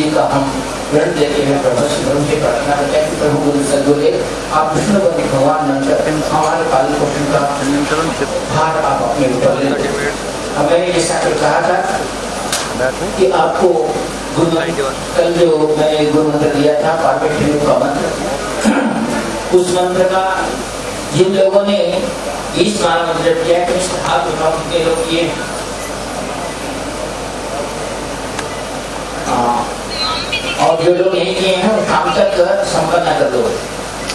जी का हम ऋण देते हैं प्रभु प्रभु से प्रार्थना करते हैं प्रभु गुरु सदगुरुदेव आप विष्णु बने भगवान नंतर हमारे पालन पोषण का भार आप अपने ऊपर ले लें। अब मैंने जैसा कि कहा था कि आपको गुरु कल जो मैंने गुरु मंत्र दिया था पार्वती का मंत्र उस मंत्र का जिन लोगों ने बीस बार मंत्र किया कि इसमें हाथ उठाओ लोग किए और जो लोग नहीं किए हैं शाम तक संपन्न कर दो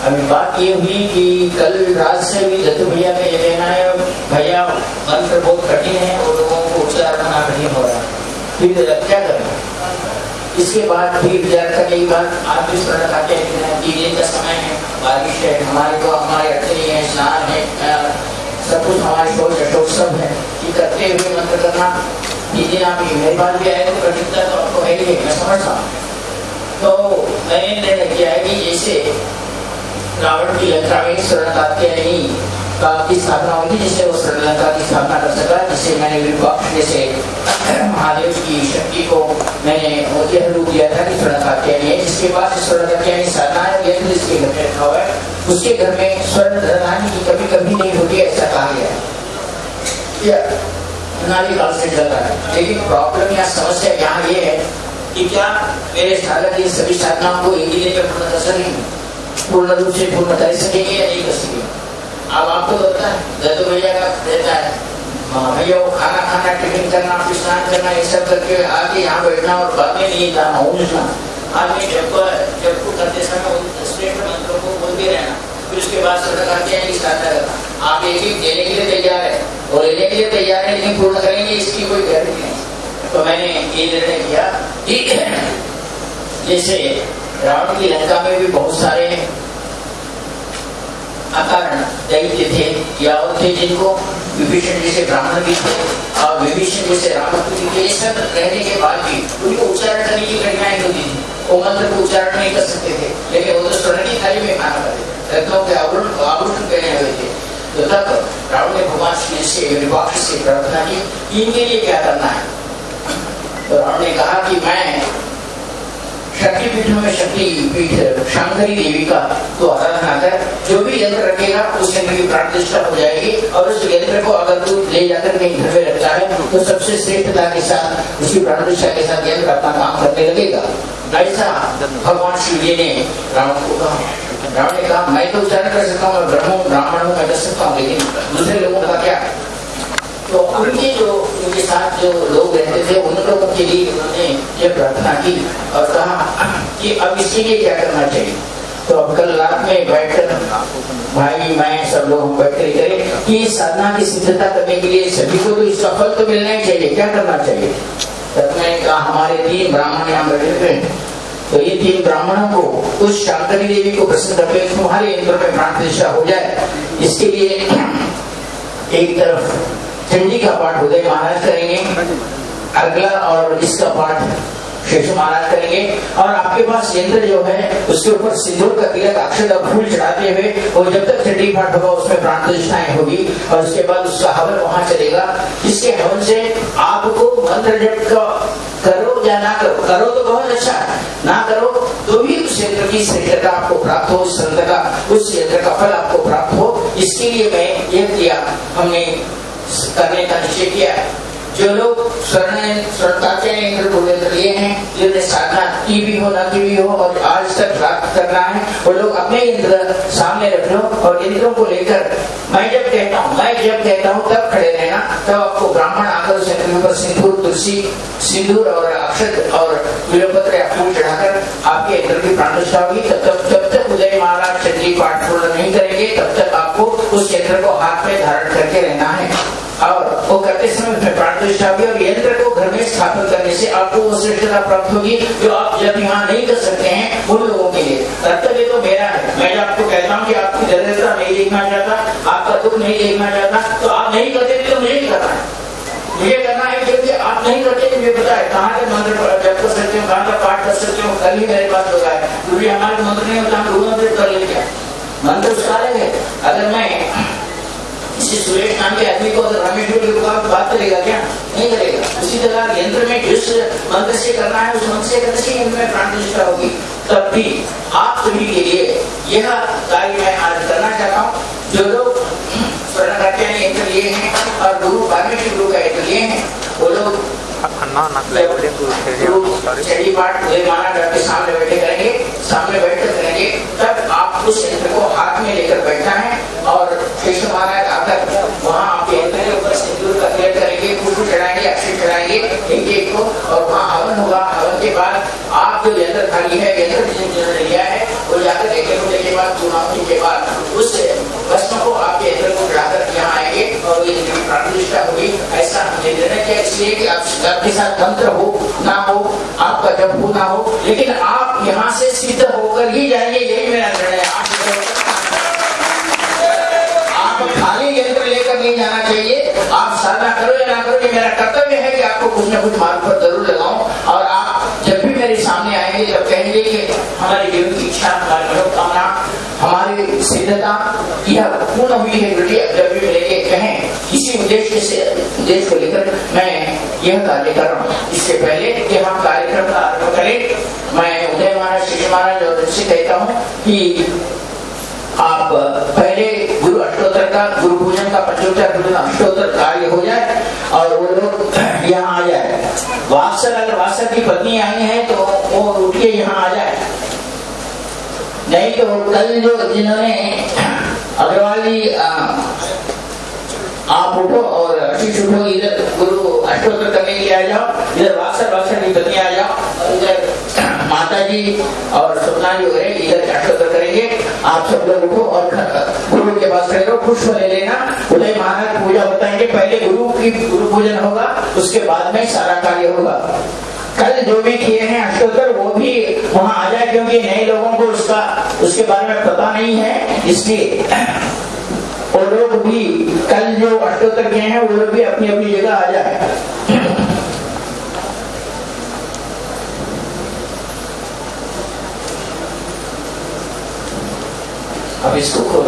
अभी बात ये हुई कि कल रात से भी दत्तू भैया का ये कहना है भैया मंत्र बहुत कठिन है और लोगों को उच्चारण करना कठिन हो रहा है फिर क्या करें इसके बाद फिर विचार करने के बाद आप इस तरह खाते हैं कि दिन का समय है बारिश है हमारे को हमारे अड़चनी है स्नान है सब कुछ हमारे शोर सब है कि करते हुए मंत्र करना दिन आप मेरे पास भी आए तो कठिनता तो आपको है ही है मैं समझता हूँ तो मैंने निर्णय किया कि जैसे रावण की लंका में शरणकात्यायनी का की स्थापना थी जिससे वो श्रीलंका की स्थापना कर सका जिससे मैंने विपक्ष जैसे महादेव की शक्ति को मैंने यह रूप दिया था कि शरणकात्यायनी है जिसके बाद शरणकात्यायनी साधना है यह जिसके घर में रखा हुआ है, उसके घर में स्वर्ण धनहानि की कभी कभी नहीं होती, ऐसा कहा गया काल है। लेकिन प्रॉब्लम या समस्या यहाँ ये है कि क्या, मेरे साधक ये सभी साधनाओं को एक ही में पूर्ण कर सकेंगे। पूर्ण रूप से पूर्ण कर सकेंगे या नहीं कर सकेंगे? अब आपको तो होता है, दत्त भैया का रहता है। भैया वो खाना खाना, टिफ़िन करना फिर स्नान करना, ये सब करके आके यहाँ बैठना और बाद में नहीं जाना ऊँचना आदमी जब जब को करते समय स्टेट मंत्रों को बोलते रहना। फिर उसके बाद सरकार कहते हैं साधना करना आप एक एक देने के लिए तैयार है और लेने के लिए तैयार है, लेकिन पूर्ण करेंगे, इसकी कोई गारंटी नहीं। तो मैंने ये निर्णय किया कि जैसे रावण की लंका में भी बहुत सारे अकारण दैत्य थे या और थे, जिनको विभीषण जैसे ब्राह्मण भी थे और विभीषण जैसे थे ये सब रहने के बाद भी उनको उच्चारण करने की कठिनाई होती थी। वो मंत्र को उच्चारण नहीं कर सकते थे, लेकिन वो तो स्वर्ण की थाली में खाना थे। रत्नों के आभूषण आभूषण पहने हुए थे। तो तब रावण ने भगवान श्री से विभाग से प्रार्थना की इनके लिए क्या करना है? तो रावण ने कहा कि मैं शक्ति पीठों में शक्ति पीठ शंकरी देवी का तो आराधना कर, जो भी यंत्र रखेगा, उस यंत्र की प्राण प्रतिष्ठा हो जाएगी। और उस यंत्र को अगर तू ले जाकर कहीं घर में रखता है तो सबसे श्रेष्ठता के साथ, उसकी प्राण प्रतिष्ठा के साथ यंत्र अपना काम करने लगेगा। ऐसा भगवान शिव जी ने रावण को कहा। रावण ने कहा, मैं तो उच्चारण कर सकता हूँ ब्रह्म, ब्राह्मण हूँ मैं कर सकता हूँ, लेकिन दूसरे लोगों तो उनके जो उनके साथ जो लोग रहते थे, उन लोगों के लिए उन्होंने ये प्रार्थना की और कहा कि अब इसके लिए क्या करना चाहिए? तो अब कल रात में बैठकर भाई, मैं, सब लोग हम बैठ करें कि साधना की सिद्धता करने के लिए सभी को तो इसका फल तो मिलना ही चाहिए। क्या करना चाहिए? तब मैंने कहा, हमारे तीन ब्राह्मण यहाँ बैठे थे तो ये तीन ब्राह्मणों को उस शांकरी देवी को प्रसन्न करके तुम्हारे इंद्र में प्राण प्रतिष्ठा हो जाए। इसके लिए एक तरफ़ चंडी का पाठ उदय महाराज करेंगे। अगला और इसका पाठ शेष महाराज करेंगे। और आपके पास यंत्र जो है, उसके ऊपर सिंदूर का तिलक अक्षर का फूल चढ़ाते हुए और जब तक चंडी पाठ होगा, उसमें प्राण प्रतिष्ठाएँ होगी, और उसके बाद उसका हवन वहाँ चलेगा। इसके हवन से आपको मंत्र जप का करो या ना करो करो तो बहुत अच्छा ना करो तो भी उस यंत्र की श्रेष्ठता आपको प्राप्त हो यंत्र का, उस यंत्र का फल आपको प्राप्त हो। इसके लिए मैं यह किया, हमने करने का निश्चय किया जो लोग स्वर्ण स्वर्णताचे इंद्र लिए हैं जिन्हें साधना की भी हो, ना की भी हो, और आज तक प्राप्त करना है। वो लोग अपने इंद्र सामने रख लो, और इंद्रों को लेकर मैं जब कहता हूँ, मैं जब कहता हूँ, तब खड़े रहना। तब तो आपको ब्राह्मण आकर उस ऊपर सिंदूर, तुलसी, सिंदूर और अक्षत और विलोपत्र फूल चढ़ाकर आपके इंद्र की प्राण प्रतिष्ठा होगी। तब तक जब तक उदय महाराज चंद्री पाठ पूर्ण नहीं करेंगे। तब तक आपको उस यंत्र को हाथ में धारण करके रहना है। स्थापित करने से आपको वो श्रेष्ठता प्राप्त होगी जो आप जब यहाँ नहीं कर सकते हैं उन लोगों के लिए। कर्तव्य तो मेरा है। मैं आपको कहता हूँ कि आपकी दरिद्रता नहीं देखना चाहता आपका दुख नहीं देखना चाहता तो आप नहीं करते तो मुझे नहीं करना है। मुझे करना है क्योंकि आप नहीं करते मुझे पता है कहाँ के मंत्र जप कर सकते हो, कहाँ का पाठ कर सकते हो, कल ही मेरे पास होगा क्योंकि हमारे मंत्र नहीं होता, हम गुरु मंत्र कर लेते हैं। मंत्र अलग है। अगर मैं सूर्य नाम के आदमी को अगर रामेंडु की दुकान पर बात करेगा क्या? नहीं करेगा। उसी तरह यंत्र में जिस मंत्र से करना है उस मंत्र से करने से यंत्र में प्राण प्रतिष्ठा होगी। तब भी आप सभी के लिए यह कार्य मैं आज करना चाहता हूँ। जो लोग स्वर्ण करते हैं यंत्र लिए हैं और गुरु वाल्मीकि गुरु का यंत्र लिए हैं वो लोग गुरु शरीर पाठ माना डॉक्टर सामने बैठे करेंगे। सामने बैठकर एक एक को और वहाँ हवन होगा हवन के बाद आप जो यंत्र खाली है, यंत्र लिया है, वो जाकर एक होने के बाद चुनाव के बाद उस भस्म को आपके यंत्र को चढ़ाकर यहाँ आएँगे, और ये प्रतिष्ठा होगी, ऐसा हमने निर्णय किया, इसलिए कि आप आपके साथ मंत्र हो, ना हो, आपका जब हो, ना हो, लेकिन आप यहाँ से सिद्ध होकर ही जाएँगे, यही मेरा निर्णय नहीं जाना चाहिए। आप साधना करो या ना करो ये मेरा कर्तव्य है कि आपको कुछ ना कुछ मार्ग पर ज़रूर लगाऊँ। और आप जब भी मेरे सामने आएँगे, जब कहेंगे कि हमारी जीवन की इच्छा, हमारी मनोकामना, हमारी सिद्धता, यह पूर्ण हुई है बेटी। जब भी मिलेंगे कहें किसी उद्देश्य से, उद्देश्य को लेकर मैं यह कार्य कर रहा हूँ। इससे पहले कि हम कार्यक्रम का आरंभ करें, मैं उदय महाराज, श्री महाराज और कहता हूँ कि आप पहले अष्टोत्तर का गुरु पूजन का पूजन अष्टोत्तर कार्य हो जाए और वो लोग यहाँ आ जाए। वात्सर अगर वात्सर की पत्नी आई है तो वो उठ के यहाँ आ जाए। नहीं तो कल जो जिन्होंने अग्रवाल आप उठो और आशीष उठो इधर गुरु अष्टोत्तर करने के लिए आ जाओ। इधर वात्सर वात्सर की पत्नी आ जाओ और इधर माता जी और सपना जो है इधर अष्टोत्तर करेंगे। आप सब लोग उठो और गुरु के पास खड़े रहो पुष्प ले लेना। उदय महाराज पूजा बताएँगे, पहले गुरु की गुरु पूजन होगा, उसके बाद में सारा कार्य होगा। कल जो भी किए हैं अष्टोत्तर, वो भी वहाँ आ जाए, क्योंकि नए लोगों को उसका उसके बारे में पता नहीं है। इसलिए वो लोग भी कल जो अष्टोत्तर किए हैं, वो लोग भी अपनी अपनी जगह आ जाए। अब इसको खोलो